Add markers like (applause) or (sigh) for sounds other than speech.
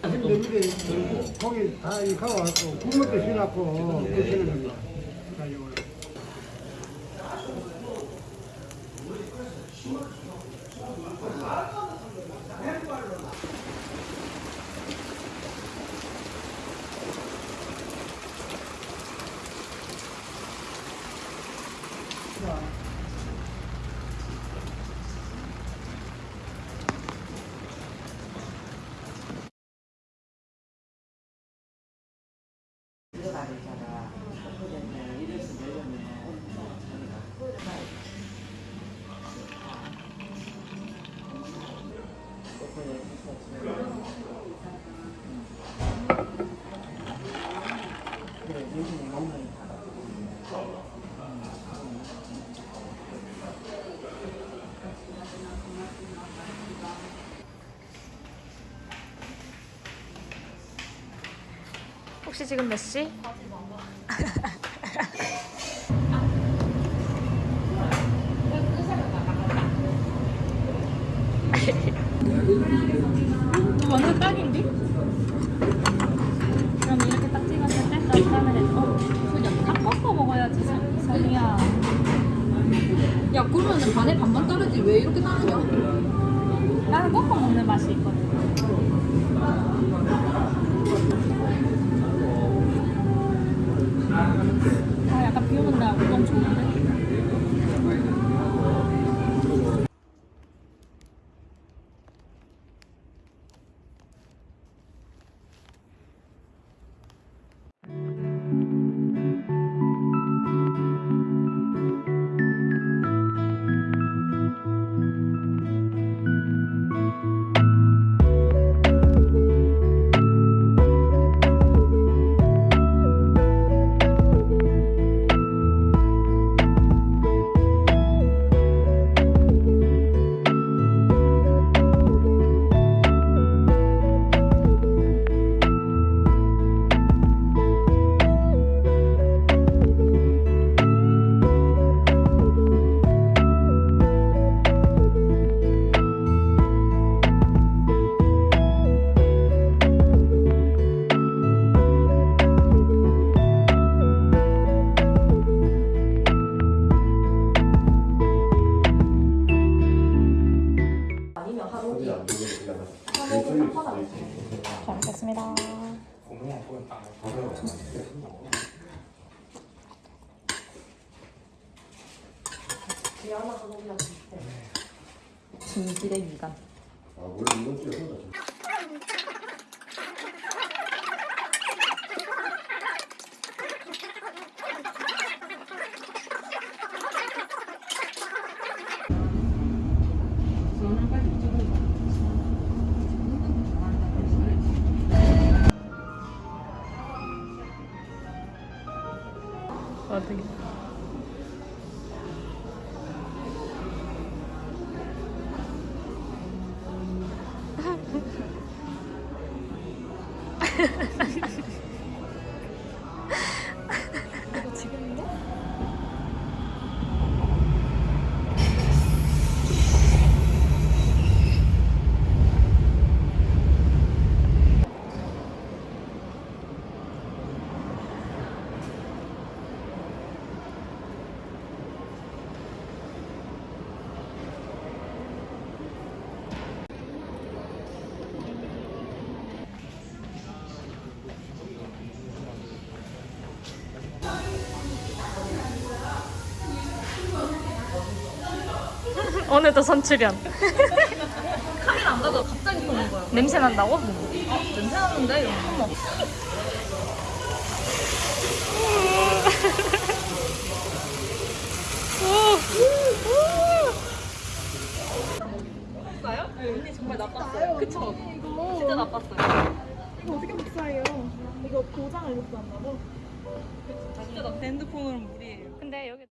근데 우리 고기 다 익하고 왔고 국물도 시놨고 드시는 겁니다. 자, 이거. 혹시 지금 몇 시? (laughs) 완전 딱인데? 그럼 이렇게 딱 찍었을 때 짠짠을 해서 그냥 딱 꺾어 먹어야지 선- 선이야 야 그러면은 반에 반만 따르지 왜 이렇게 따르냐? 잘 먹겠습니다. 진실의 미간. 아, 원래 이번 주에 혼자 어떻게 지 (laughs) 오늘도 선출연 카메라 안 가도 갑자기 보는 거야. 냄새 난다고? 냄새 나는데 이러면 어머. 언니 정말 나빴어요. 그쵸? 진짜 나빴어요. 이거 어떻게 복사해요? 이거 도장을 이렇게 한다고? 진짜 나 핸드폰으로 무리예요. 근데 여기